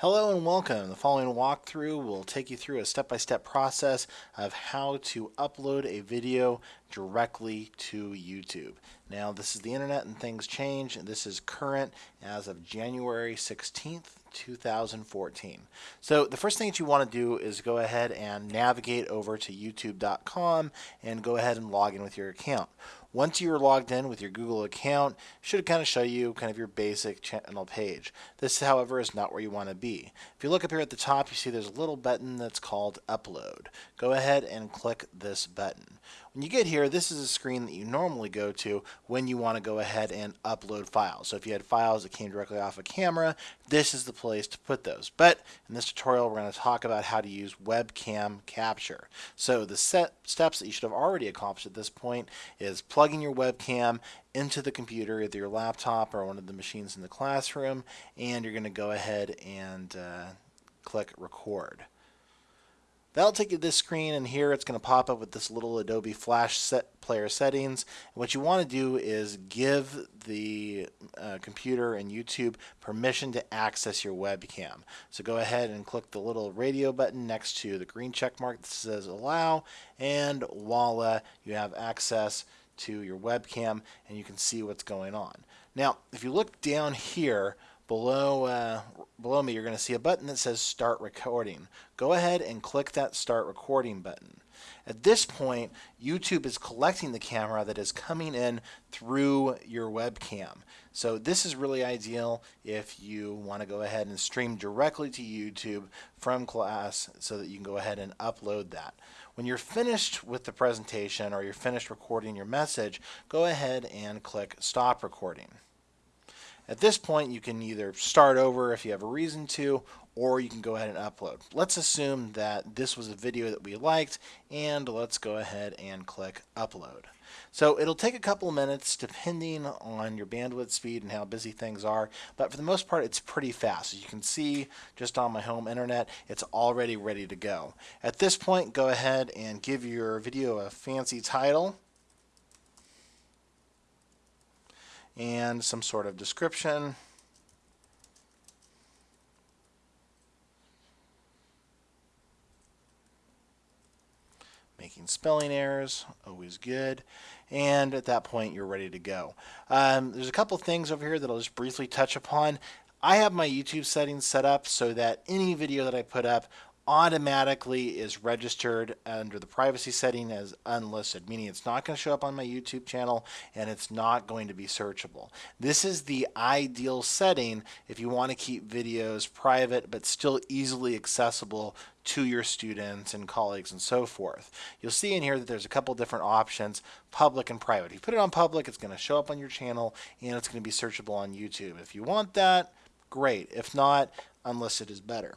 Hello and welcome. The following walkthrough will take you through a step-by-step process of how to upload a video directly to YouTube. Now this is the internet and things change this is current as of January 16th 2014. So the first thing that you want to do is go ahead and navigate over to youtube.com and go ahead and log in with your account. Once you're logged in with your Google account, it should kind of show you kind of your basic channel page. This, however, is not where you want to be. If you look up here at the top, you see there's a little button that's called Upload. Go ahead and click this button. When you get here, this is a screen that you normally go to when you want to go ahead and upload files. So if you had files that came directly off a camera, this is the place to put those. But in this tutorial, we're going to talk about how to use webcam capture. So the set steps that you should have already accomplished at this point is plugging your webcam into the computer, either your laptop or one of the machines in the classroom, and you're going to go ahead and uh, click record. That'll take you to this screen and here it's going to pop up with this little Adobe Flash set player settings. And what you want to do is give the uh, computer and YouTube permission to access your webcam. So go ahead and click the little radio button next to the green check mark that says allow and voila, you have access to your webcam and you can see what's going on. Now, if you look down here, below uh, below me you're going to see a button that says start recording. Go ahead and click that start recording button. At this point YouTube is collecting the camera that is coming in through your webcam. So this is really ideal if you want to go ahead and stream directly to YouTube from class so that you can go ahead and upload that. When you're finished with the presentation or you're finished recording your message go ahead and click stop recording at this point, you can either start over if you have a reason to, or you can go ahead and upload. Let's assume that this was a video that we liked, and let's go ahead and click upload. So it'll take a couple of minutes depending on your bandwidth speed and how busy things are, but for the most part it's pretty fast. As you can see just on my home internet, it's already ready to go. At this point, go ahead and give your video a fancy title. And some sort of description. Making spelling errors, always good. And at that point, you're ready to go. Um, there's a couple things over here that I'll just briefly touch upon. I have my YouTube settings set up so that any video that I put up automatically is registered under the privacy setting as unlisted, meaning it's not going to show up on my YouTube channel and it's not going to be searchable. This is the ideal setting if you want to keep videos private but still easily accessible to your students and colleagues and so forth. You'll see in here that there's a couple different options, public and private. If you put it on public, it's going to show up on your channel and it's going to be searchable on YouTube. If you want that, great. If not, unlisted is better.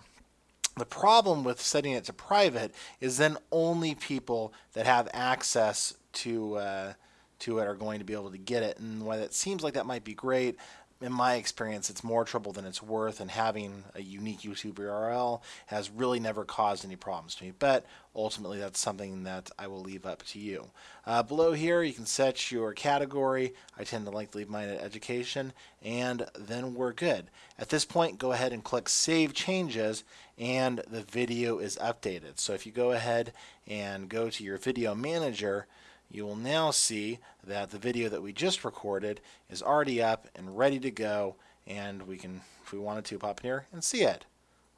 The problem with setting it to private is then only people that have access to uh, to it are going to be able to get it. And while it seems like that might be great, in my experience, it's more trouble than it's worth, and having a unique YouTube URL has really never caused any problems to me. But ultimately, that's something that I will leave up to you. Uh, below here, you can set your category. I tend to like to leave mine at education, and then we're good. At this point, go ahead and click Save Changes, and the video is updated. So if you go ahead and go to your video manager, you will now see that the video that we just recorded is already up and ready to go and we can if we wanted to pop in here and see it.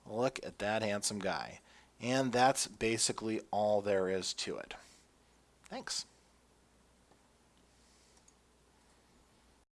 Look at that handsome guy. And that's basically all there is to it. Thanks